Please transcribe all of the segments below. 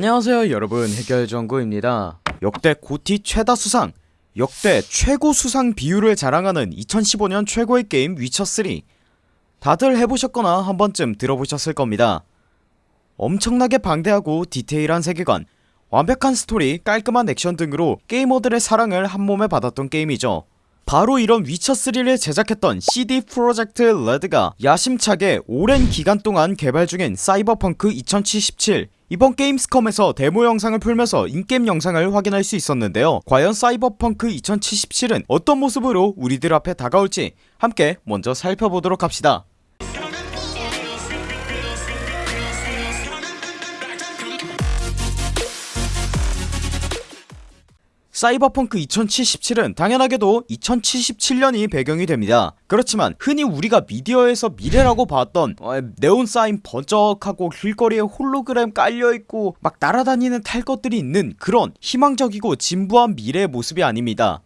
안녕하세요 여러분. 해결정구입니다. 역대 GOTY 최다 수상 역대 최고 수상 비율을 자랑하는 2015년 최고의 게임 위쳐3 다들 해보셨거나 한번쯤 들어보셨을 겁니다. 엄청나게 방대하고 디테일한 세계관 완벽한 스토리 깔끔한 액션 등으로 게이머들의 사랑을 한몸에 받았던 게임이죠. 바로 이런 위쳐3를 제작했던 CD 프로젝트 레드가 야심차게 오랜 기간 동안 개발 중인 사이버펑크 2077 이번 게임스컴에서 데모 영상을 풀면서 in-game 영상을 확인할 수 있었는데요. 과연 사이버펑크 2077은 어떤 모습으로 우리들 앞에 다가올지 함께 먼저 살펴보도록 합시다 사이버펑크 2077은 당연하게도 2077년이 배경이 됩니다. 그렇지만 흔히 우리가 미디어에서 미래라고 봤던 어, 네온 사인 번쩍하고 길거리에 홀로그램 깔려있고 막 날아다니는 탈 것들이 있는 그런 희망적이고 진부한 미래의 모습이 아닙니다.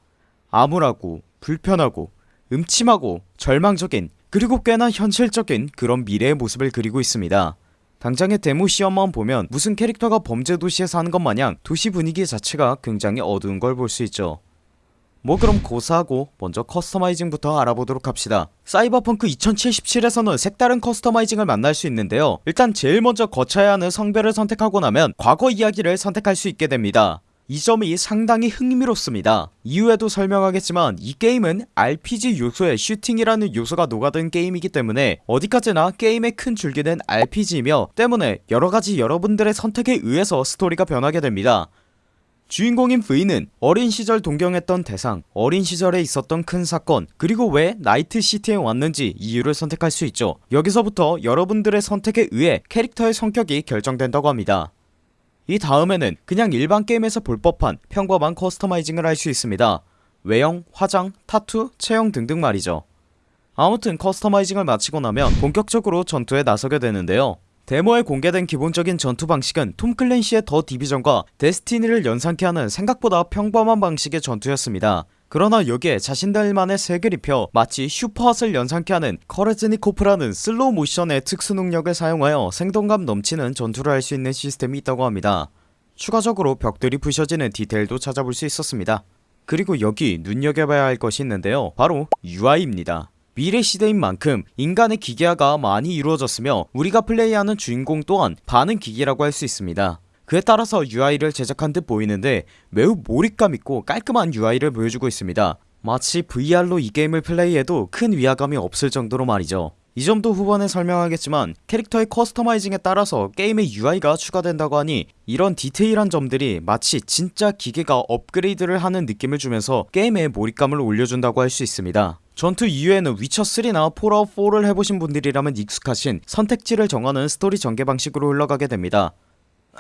암울하고 불편하고 음침하고 절망적인 그리고 꽤나 현실적인 그런 미래의 모습을 그리고 있습니다 당장의 데모 시연만 보면 무슨 캐릭터가 범죄 도시에서 하는 것 마냥 도시 분위기 자체가 굉장히 어두운 걸 볼 수 있죠. 뭐 그럼 고사하고 먼저 customizing부터 알아보도록 합시다. 사이버펑크 2077에서는 색다른 customizing을 만날 수 있는데요. 일단 제일 먼저 거쳐야 하는 성별을 선택하고 나면 과거 이야기를 선택할 수 있게 됩니다 이 점이 상당히 흥미롭습니다. 이후에도 설명하겠지만 이 게임은 RPG 요소에 슈팅이라는 요소가 녹아든 게임이기 때문에 어디까지나 게임의 큰 줄기는 RPG이며 때문에 여러가지 여러분들의 선택에 의해서 스토리가 변하게 됩니다. 주인공인 V는 어린 시절 동경했던 대상 어린 시절에 있었던 큰 사건 그리고 왜 나이트시티에 왔는지 이유를 선택할 수 있죠. 여기서부터 여러분들의 선택에 의해 캐릭터의 성격이 결정된다고 합니다 이 다음에는 그냥 일반 게임에서 볼 법한 평범한 customizing을 할 수 있습니다. 외형, 화장, 타투, 체형 등등 말이죠. 아무튼 customizing을 마치고 나면 본격적으로 전투에 나서게 되는데요. 데모에 공개된 기본적인 전투 방식은 톰 클랜시의 더 디비전과 데스티니를 연상케 하는 생각보다 평범한 방식의 전투였습니다 그러나 여기에 자신들만의 색을 입혀 마치 슈퍼핫을 연상케 하는 케레즈니코프라는 슬로우 모션의 특수 능력을 사용하여 생동감 넘치는 전투를 할 수 있는 시스템이 있다고 합니다. 추가적으로 벽들이 부셔지는 디테일도 찾아볼 수 있었습니다. 그리고 여기 눈여겨봐야 할 것이 있는데요. 바로 UI입니다. 미래 시대인 만큼 인간의 기계화가 많이 이루어졌으며 우리가 플레이하는 주인공 또한 반은 기계라고 할 수 있습니다 그에 따라서 UI를 제작한 듯 보이는데 매우 몰입감 있고 깔끔한 UI를 보여주고 있습니다. 마치 VR로 이 게임을 플레이해도 큰 위화감이 없을 정도로 말이죠. 이 점도 후반에 설명하겠지만 캐릭터의 customizing에 따라서 게임의 UI가 추가된다고 하니 이런 디테일한 점들이 마치 진짜 기계가 업그레이드를 하는 느낌을 주면서 게임의 몰입감을 올려준다고 할 수 있습니다. 전투 이후에는 위쳐3나 폴아웃4를 해보신 분들이라면 익숙하신 선택지를 정하는 스토리 전개 방식으로 흘러가게 됩니다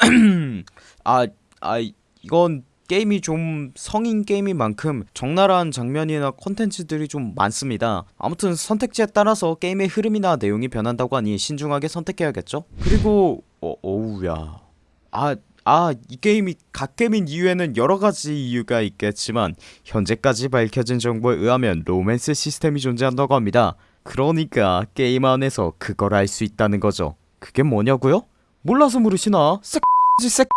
아, 아 이건 게임이 좀 성인 게임인 만큼 적나라한 장면이나 컨텐츠들이 좀 많습니다. 아무튼 선택지에 따라서 게임의 흐름이나 내용이 변한다고 하니 신중하게 선택해야겠죠? 그리고 어, 어우야. 아 아, 이 게임이 갓게임인 이유에는 여러가지 이유가 있겠지만 현재까지 밝혀진 정보에 의하면 로맨스 시스템이 존재한다고 합니다. 그러니까 게임 안에서 그걸 알 수 있다는 거죠. 그게 뭐냐고요? 몰라서 물으시나? 색***지 색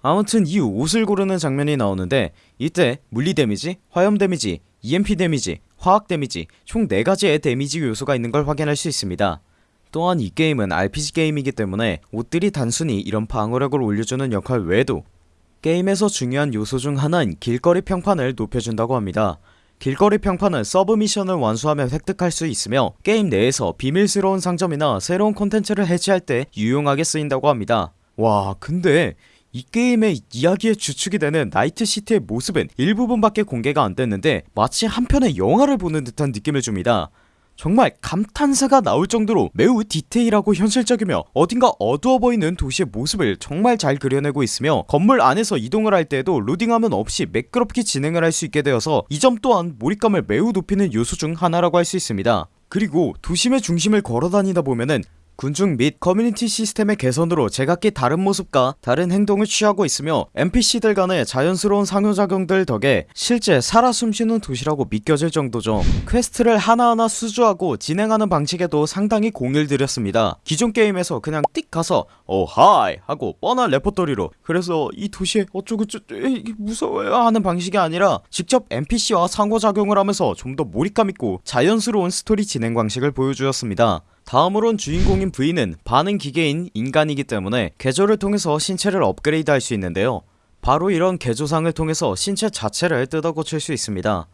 아무튼 이 옷을 고르는 장면이 나오는데 이때 물리 데미지, 화염 데미지, EMP 데미지, 화학 데미지 총 4가지의 데미지 요소가 있는 걸 확인할 수 있습니다. 또한 이 게임은 RPG 게임이기 때문에 옷들이 단순히 이런 방어력을 올려주는 역할 외에도 게임에서 중요한 요소 중 하나인 길거리 평판을 높여준다고 합니다 길거리 평판은 sub mission을 완수하면 획득할 수 있으며 게임 내에서 비밀스러운 상점이나 새로운 콘텐츠를 해제할 때 유용하게 쓰인다고 합니다. 와 근데 이 게임의 이야기의 주축이 되는 나이트시티의 모습은 일부분밖에 공개가 안됐는데 마치 한편의 영화를 보는 듯한 느낌을 줍니다 정말 감탄사가 나올 정도로 매우 디테일하고 현실적이며 어딘가 어두워 보이는 도시의 모습을 정말 잘 그려내고 있으며 건물 안에서 이동을 할 때에도 로딩하면 없이 매끄럽게 진행을 할 수 있게 되어서 이 점 또한 몰입감을 매우 높이는 요소 중 하나라고 할 수 있습니다. 그리고 도심의 중심을 걸어다니다 보면은 군중 및 커뮤니티 시스템의 개선으로 제각기 다른 모습과 다른 행동을 취하고 있으며 NPC들 간의 자연스러운 상호작용들 덕에 실제 살아 숨쉬는 도시라고 믿겨질 정도죠. quest를 하나하나 수주하고 진행하는 방식에도 상당히 공을 들였습니다. 기존 게임에서 그냥 띡 가서 어 hi 하고 뻔한 레퍼토리로 그래서 이 도시에 어쩌고 저쩌 에이, 무서워요 하는 방식이 아니라 직접 NPC와 상호작용을 하면서 좀 더 몰입감 있고 자연스러운 스토리 진행 방식을 보여주었습니다 다음으론 주인공인 V는 반응 기계인 인간이기 때문에 개조를 통해서 신체를 업그레이드 할 수 있는데요. 바로 이런 개조상을 통해서 신체 자체를 뜯어 고칠 수 있습니다.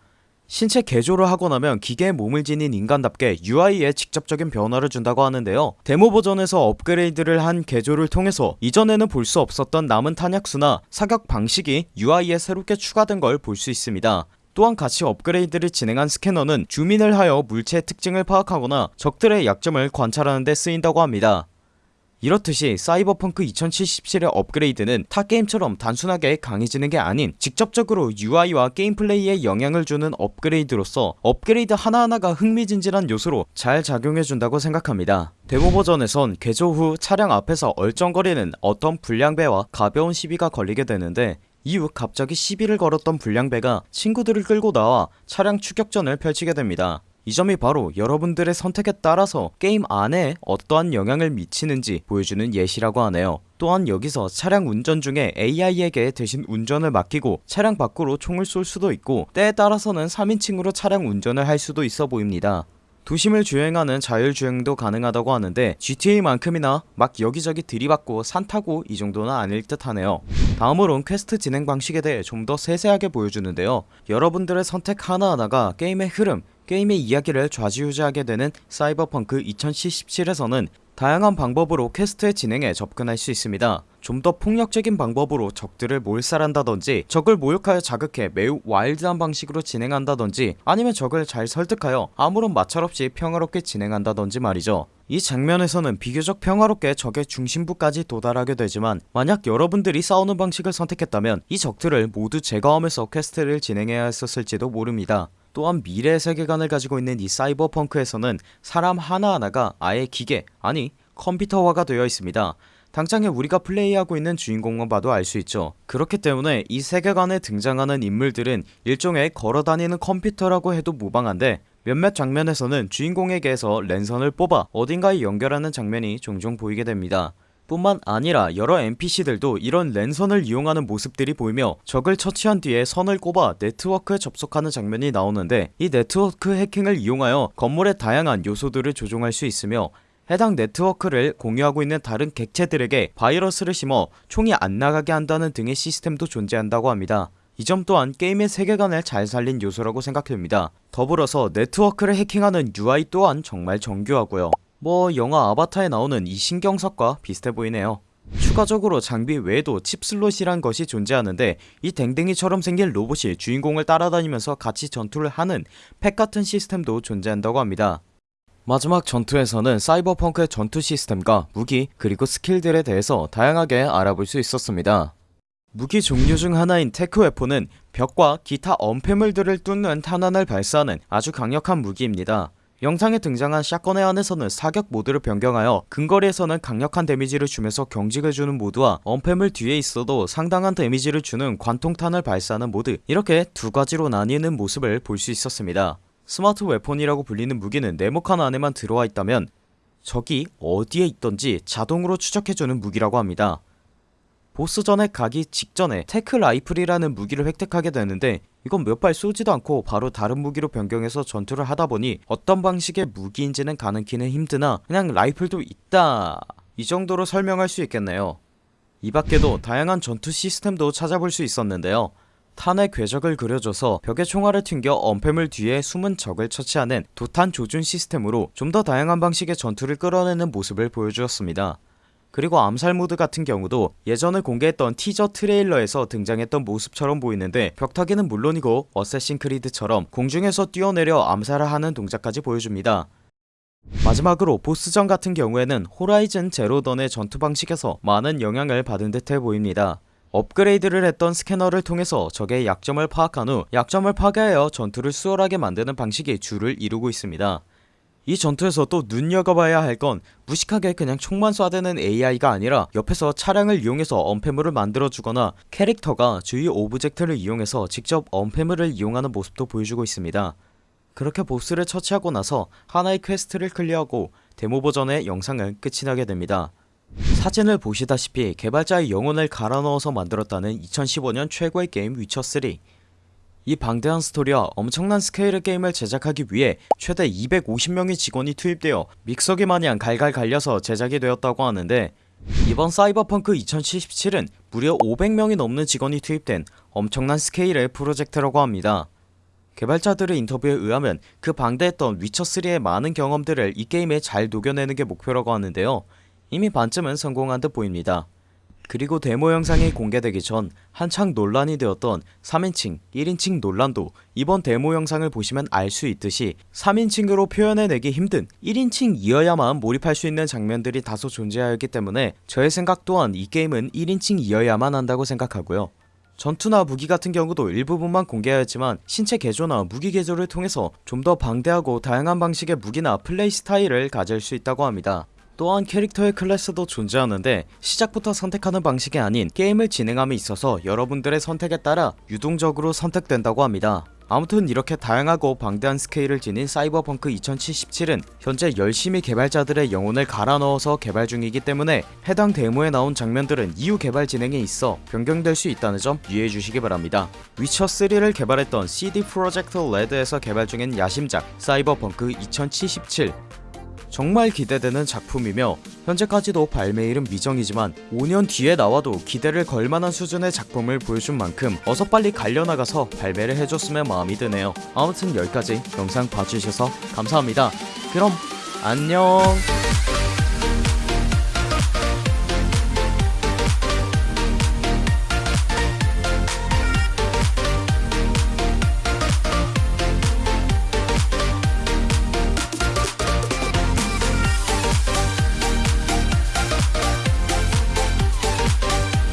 신체 개조를 하고 나면 기계에 몸을 지닌 인간답게 UI에 직접적인 변화를 준다고 하는데요. 데모 버전에서 업그레이드를 한 개조를 통해서 이전에는 볼 수 없었던 남은 탄약수나 사격 방식이 UI에 새롭게 추가된 걸 볼 수 있습니다 또한 같이 업그레이드를 진행한 스캐너는 주민을 하여 물체의 특징을 파악하거나 적들의 약점을 관찰하는 데 쓰인다고 합니다. 이렇듯이 사이버펑크 2077의 업그레이드는 타 게임처럼 단순하게 강해지는 게 아닌 직접적으로 UI와 게임 플레이에 영향을 주는 업그레이드로서 업그레이드 하나하나가 흥미진진한 요소로 잘 작용해준다고 생각합니다. 데모 버전에선 개조 후 차량 앞에서 얼쩡거리는 어떤 불량배와 가벼운 시비가 걸리게 되는데 이후 갑자기 시비를 걸었던 불량배가 친구들을 끌고 나와 차량 추격전을 펼치게 됩니다. 이 점이 바로 여러분들의 선택에 따라서 게임 안에 어떠한 영향을 미치는지 보여주는 예시라고 하네요. 또한 여기서 차량 운전 중에 AI에게 대신 운전을 맡기고 차량 밖으로 총을 쏠 수도 있고 때에 따라서는 3인칭으로 차량 운전을 할 수도 있어 보입니다. 도심을 주행하는 자율주행도 가능하다고 하는데 GTA만큼이나 막 여기저기 들이받고 산 타고 이 정도는 아닐 듯 하네요 다음으론 퀘스트 진행 방식에 대해 좀 더 세세하게 보여주는데요. 여러분들의 선택 하나하나가 게임의 흐름 게임의 이야기를 좌지우지하게 되는 사이버펑크 2077에서는 다양한 방법으로 퀘스트의 진행에 접근할 수 있습니다. 좀 더 폭력적인 방법으로 적들을 몰살한다던지 적을 모욕하여 자극해 매우 와일드한 방식으로 진행한다던지 아니면 적을 잘 설득하여 아무런 마찰 없이 평화롭게 진행한다던지 말이죠. 이 장면에서는 비교적 평화롭게 적의 중심부까지 도달하게 되지만 만약 여러분들이 싸우는 방식을 선택했다면 이 적들을 모두 제거하면서 퀘스트를 진행해야 했었을지도 모릅니다 또한 미래의 세계관을 가지고 있는 이 사이버펑크에서는 사람 하나하나가 아예 기계 아니 컴퓨터화가 되어 있습니다. 당장에 우리가 플레이하고 있는 주인공만 봐도 알 수 있죠. 그렇기 때문에 이 세계관에 등장하는 인물들은 일종의 걸어다니는 컴퓨터라고 해도 무방한데 몇몇 장면에서는 주인공에게서 랜선을 뽑아 어딘가에 연결하는 장면이 종종 보이게 됩니다 뿐만 아니라 여러 NPC들도 이런 랜선을 이용하는 모습들이 보이며 적을 처치한 뒤에 선을 꼽아 네트워크에 접속하는 장면이 나오는데 이 네트워크 해킹을 이용하여 건물의 다양한 요소들을 조종할 수 있으며 해당 네트워크를 공유하고 있는 다른 객체들에게 바이러스를 심어 총이 안 나가게 한다는 등의 시스템도 존재한다고 합니다. 이 점 또한 게임의 세계관을 잘 살린 요소라고 생각됩니다. 더불어서 네트워크를 해킹하는 UI 또한 정말 정교하고요 뭐 영화 아바타에 나오는 이 신경석과 비슷해 보이네요. 추가적으로 장비 외에도 칩슬롯이란 것이 존재하는데 이 댕댕이처럼 생긴 로봇이 주인공을 따라다니면서 같이 전투를 하는 펫같은 시스템도 존재한다고 합니다. 마지막 전투에서는 사이버펑크의 전투 시스템과 무기 그리고 스킬들에 대해서 다양하게 알아볼 수 있었습니다. 무기 종류 중 하나인 tech weapon은 벽과 기타 엄폐물들을 뚫는 탄환을 발사하는 아주 강력한 무기입니다 영상에 등장한 샷건의 안에서는 사격 모드를 변경하여 근거리에서는 강력한 데미지를 주면서 경직을 주는 모드와 엄폐물 뒤에 있어도 상당한 데미지를 주는 관통탄을 발사하는 모드 이렇게 두 가지로 나뉘는 모습을 볼 수 있었습니다. smart weapon이라고 불리는 무기는 네모칸 안에만 들어와 있다면 적이 어디에 있던지 자동으로 추적해주는 무기라고 합니다 보스전에 가기 직전에 tech rifle이라는 무기를 획득하게 되는데 이건 몇 발 쏘지도 않고 바로 다른 무기로 변경해서 전투를 하다보니 어떤 방식의 무기인지는 가늠키는 힘드나 그냥 라이플도 있다. 이 정도로 설명할 수 있겠네요. 이 밖에도 다양한 전투 시스템도 찾아볼 수 있었는데요. 탄의 궤적을 그려줘서 벽에 총알을 튕겨 엄폐물 뒤에 숨은 적을 처치하는 도탄 조준 시스템으로 좀 더 다양한 방식의 전투를 끌어내는 모습을 보여주었습니다 그리고 암살 모드 같은 경우도 예전에 공개했던 티저 트레일러에서 등장했던 모습처럼 보이는데 벽타기는 물론이고 어쌔신 크리드처럼 공중에서 뛰어내려 암살을 하는 동작까지 보여줍니다. 마지막으로 보스전 같은 경우에는 호라이즌 제로던의 전투 방식에서 많은 영향을 받은 듯해 보입니다. 업그레이드를 했던 스캐너를 통해서 적의 약점을 파악한 후 약점을 파괴하여 전투를 수월하게 만드는 방식이 주를 이루고 있습니다 이 전투에서 또 눈여겨봐야 할 건 무식하게 그냥 총만 쏴대는 AI가 아니라 옆에서 차량을 이용해서 엄폐물을 만들어주거나 캐릭터가 주위 오브젝트를 이용해서 직접 엄폐물을 이용하는 모습도 보여주고 있습니다. 그렇게 보스를 처치하고 나서 하나의 퀘스트를 클리어하고 데모 버전의 영상은 끝이 나게 됩니다. 사진을 보시다시피 개발자의 영혼을 갈아 넣어서 만들었다는 2015년 최고의 게임 위쳐3 이 방대한 스토리와 엄청난 스케일의 게임을 제작하기 위해 최대 250명의 직원이 투입되어 믹서기 마냥 갈갈 갈려서 제작이 되었다고 하는데 이번 사이버펑크 2077은 무려 500명이 넘는 직원이 투입된 엄청난 스케일의 프로젝트라고 합니다. 개발자들의 인터뷰에 의하면 그 방대했던 위쳐3의 많은 경험들을 이 게임에 잘 녹여내는 게 목표라고 하는데요. 이미 반쯤은 성공한 듯 보입니다 그리고 데모 영상이 공개되기 전 한창 논란이 되었던 3인칭, 1인칭 논란도 이번 데모 영상을 보시면 알 수 있듯이 3인칭으로 표현해내기 힘든 1인칭이어야만 몰입할 수 있는 장면들이 다소 존재하였기 때문에 저의 생각 또한 이 게임은 1인칭이어야만 한다고 생각하고요. 전투나 무기 같은 경우도 일부분만 공개하였지만 신체 개조나 무기 개조를 통해서 좀 더 방대하고 다양한 방식의 무기나 플레이 스타일을 가질 수 있다고 합니다 또한 캐릭터의 클래스도 존재하는데 시작부터 선택하는 방식이 아닌 게임을 진행함에 있어서 여러분들의 선택에 따라 유동적으로 선택된다고 합니다. 아무튼 이렇게 다양하고 방대한 스케일을 지닌 사이버펑크 2077은 현재 열심히 개발자들의 영혼을 갈아 넣어서 개발 중이기 때문에 해당 데모에 나온 장면들은 이후 개발 진행에 있어 변경될 수 있다는 점 유의해 주시기 바랍니다. 위쳐3를 개발했던 CD 프로젝트 레드에서 개발 중인 야심작 사이버펑크 2077 정말 기대되는 작품이며 현재까지도 발매일은 미정이지만 5년 뒤에 나와도 기대를 걸만한 수준의 작품을 보여준 만큼 어서 빨리 갈려나가서 발매를 해줬으면 마음이 드네요. 아무튼 여기까지 영상 봐주셔서 감사합니다. 그럼 안녕